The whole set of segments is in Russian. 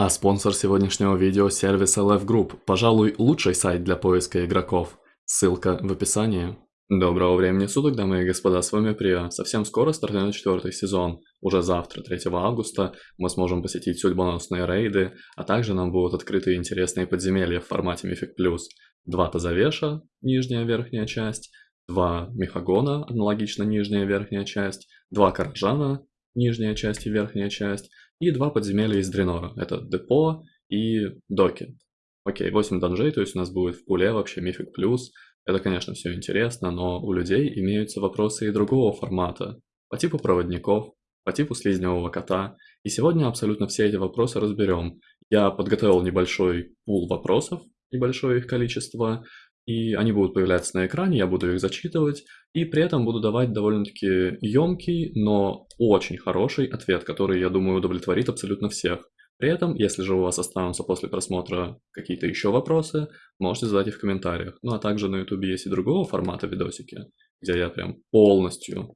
А спонсор сегодняшнего видео – сервис LF Group, пожалуй, лучший сайт для поиска игроков. Ссылка в описании. Доброго времени суток, дамы и господа, с вами Прио. Совсем скоро стартует четвертый сезон. Уже завтра, 3 августа, мы сможем посетить судьбоносные рейды, а также нам будут открыты интересные подземелья в формате Mythic+. Два Тазавеша, нижняя верхняя часть, два Мехагона, аналогично нижняя верхняя часть, два Каражана, нижняя часть и верхняя часть, и два подземелья из Дренора. Это Депо и Доки. Окей, 8 данжей, то есть у нас будет в пуле вообще Мифик Плюс. Это, конечно, все интересно, но у людей имеются вопросы и другого формата. По типу проводников, по типу слизневого кота. И сегодня абсолютно все эти вопросы разберем. Я подготовил небольшой пул вопросов, небольшое их количество, и они будут появляться на экране, я буду их зачитывать, и при этом буду давать довольно-таки емкий, но очень хороший ответ, который, я думаю, удовлетворит абсолютно всех. При этом, если же у вас останутся после просмотра какие-то еще вопросы, можете задать их в комментариях. Ну а также на YouTube есть и другого формата видосики, где я прям полностью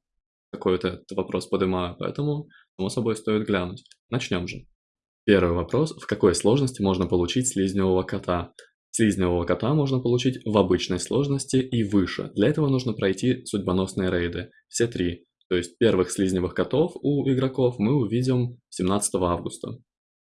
какой-то этот вопрос поднимаю, поэтому, само собой, стоит глянуть. Начнем же. Первый вопрос. В какой сложности можно получить слизневого кота? Слизневого кота можно получить в обычной сложности и выше. Для этого нужно пройти судьбоносные рейды. Все три. То есть первых слизневых котов у игроков мы увидим 17 августа.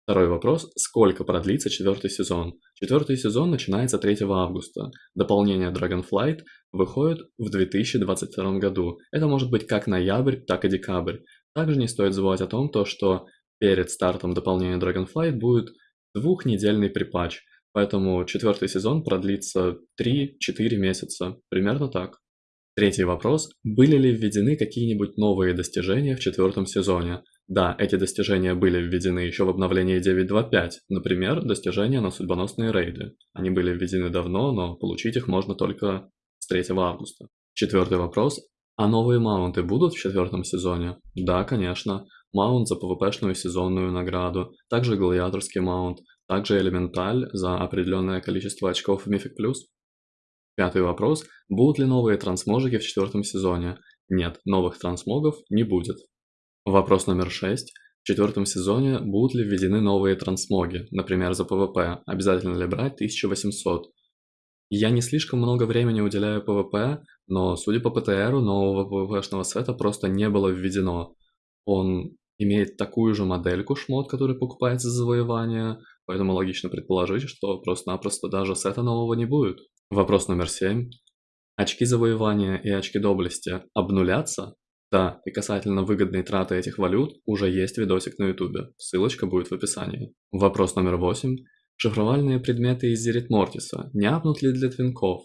Второй вопрос. Сколько продлится четвертый сезон? Четвертый сезон начинается 3 августа. Дополнение Dragonflight выходит в 2022 году. Это может быть как ноябрь, так и декабрь. Также не стоит забывать о том, то, что перед стартом дополнения Dragonflight будет двухнедельный припатч – Поэтому четвертый сезон продлится 3-4 месяца, примерно так. Третий вопрос. Были ли введены какие-нибудь новые достижения в четвертом сезоне? Да, эти достижения были введены еще в обновлении 9.2.5, например, достижения на судьбоносные рейды. Они были введены давно, но получить их можно только с 3 августа. Четвертый вопрос. А новые маунты будут в четвертом сезоне? Да, конечно. Маунт за PvP-шную сезонную награду, также гладиаторский маунт, также элементаль за определенное количество очков в Mythic+. Пятый вопрос. Будут ли новые трансможики в четвертом сезоне? Нет, новых трансмогов не будет. Вопрос номер шесть. В четвертом сезоне будут ли введены новые трансмоги, например, за PvP? Обязательно ли брать 1800? Я не слишком много времени уделяю PvP, но судя по PTR у, нового PvP-шного сета просто не было введено. Он имеет такую же модельку шмот, который покупается за завоевание, Поэтому логично предположить, что просто-напросто даже сета нового не будет. Вопрос номер семь. Очки завоевания и очки доблести обнулятся? Да, и касательно выгодной траты этих валют уже есть видосик на ютубе, ссылочка будет в описании. Вопрос номер восемь. Шифровальные предметы из Зерет Мортиса не апнут ли для твинков?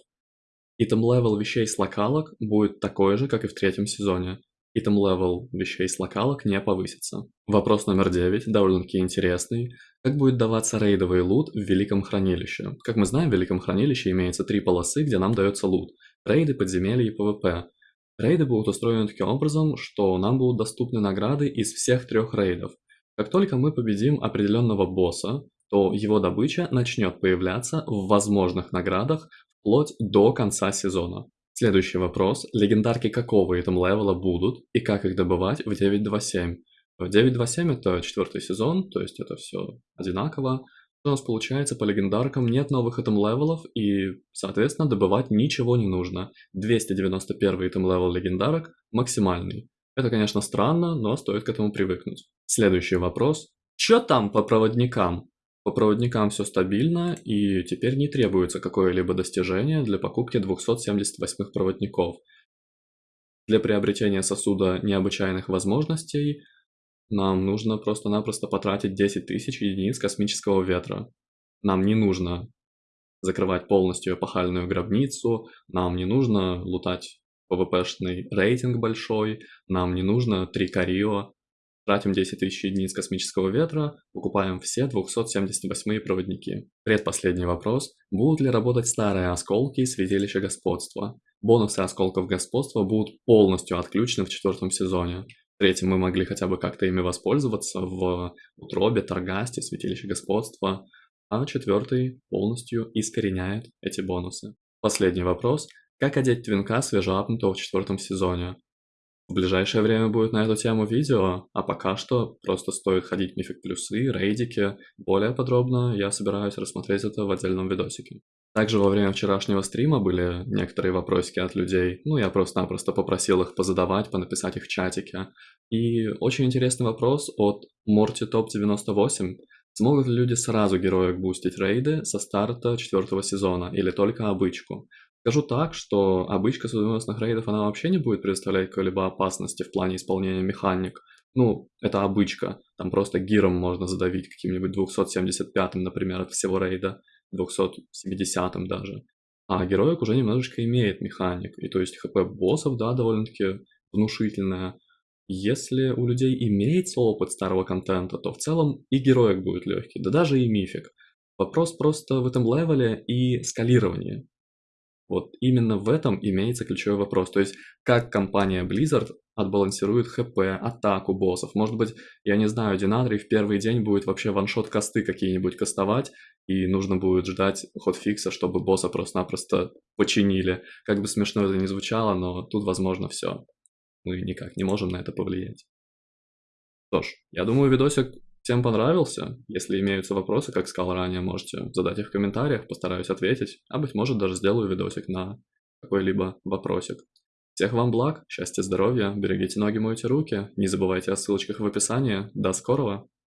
Item level вещей с локалок будет такой же, как и в третьем сезоне. Item level вещей с локалок не повысится. Вопрос номер 9, довольно-таки интересный. Как будет даваться рейдовый лут в Великом Хранилище? Как мы знаем, в Великом Хранилище имеется три полосы, где нам дается лут. Рейды, подземелья и PvP. Рейды будут устроены таким образом, что нам будут доступны награды из всех трех рейдов. Как только мы победим определенного босса, то его добыча начнет появляться в возможных наградах вплоть до конца сезона. Следующий вопрос. Легендарки какого item level а будут и как их добывать в 9.2.7? В 9.2.7 это четвертый сезон, то есть это все одинаково. У нас получается по легендаркам нет новых item level ов и, соответственно, добывать ничего не нужно. 291 item level легендарок максимальный. Это, конечно, странно, но стоит к этому привыкнуть. Следующий вопрос. Чё там по проводникам? По проводникам все стабильно, и теперь не требуется какое-либо достижение для покупки 278 проводников. Для приобретения сосуда необычайных возможностей нам нужно просто-напросто потратить 10 тысяч единиц космического ветра. Нам не нужно закрывать полностью эпохальную гробницу, нам не нужно лутать PvP-шный рейтинг большой, нам не нужно 3 Карио, Тратим 10 тысяч единиц космического ветра, покупаем все 278 проводники. Предпоследний вопрос. Будут ли работать старые осколки и святилища господства? Бонусы осколков господства будут полностью отключены в четвертом сезоне. В мы могли хотя бы как-то ими воспользоваться в Утробе, Таргасте, святилище господства, а четвертый полностью искореняет эти бонусы. Последний вопрос. Как одеть твинка свежеапнутого в четвертом сезоне? В ближайшее время будет на эту тему видео, а пока что просто стоит ходить Мифик Плюсы, рейдики. Более подробно я собираюсь рассмотреть это в отдельном видосике. Также во время вчерашнего стрима были некоторые вопросики от людей, ну я просто-напросто попросил их позадавать, понаписать их в чатике. И очень интересный вопрос от Морти Топ 98. Смогут ли люди сразу героек бустить рейды со старта четвертого сезона или только обычку? Скажу так, что обычка судьбоносных рейдов, она вообще не будет представлять какой-либо опасности в плане исполнения механик. Ну, это обычка. Там просто гиром можно задавить каким-нибудь 275-м, например, от всего рейда, 270-м даже. А героик уже немножечко имеет механик. И то есть хп боссов, да, довольно-таки внушительная. Если у людей имеется опыт старого контента, то в целом и героик будет легкий, да даже и мифик. Вопрос просто в этом левеле и скалировании. Вот именно в этом имеется ключевой вопрос. То есть, как компания Blizzard отбалансирует ХП, атаку боссов. Может быть, я не знаю, Динадри в первый день будет вообще ваншот косты какие-нибудь кастовать, и нужно будет ждать хотфикса, чтобы босса просто-напросто починили. Как бы смешно это ни звучало, но тут возможно все. Мы никак не можем на это повлиять. Что ж, я думаю, видосик Всем понравился? Если имеются вопросы, как сказал ранее, можете задать их в комментариях, постараюсь ответить, а быть может даже сделаю видосик на какой-либо вопросик. Всех вам благ, счастья, здоровья, берегите ноги, мойте руки, не забывайте о ссылочках в описании. До скорого!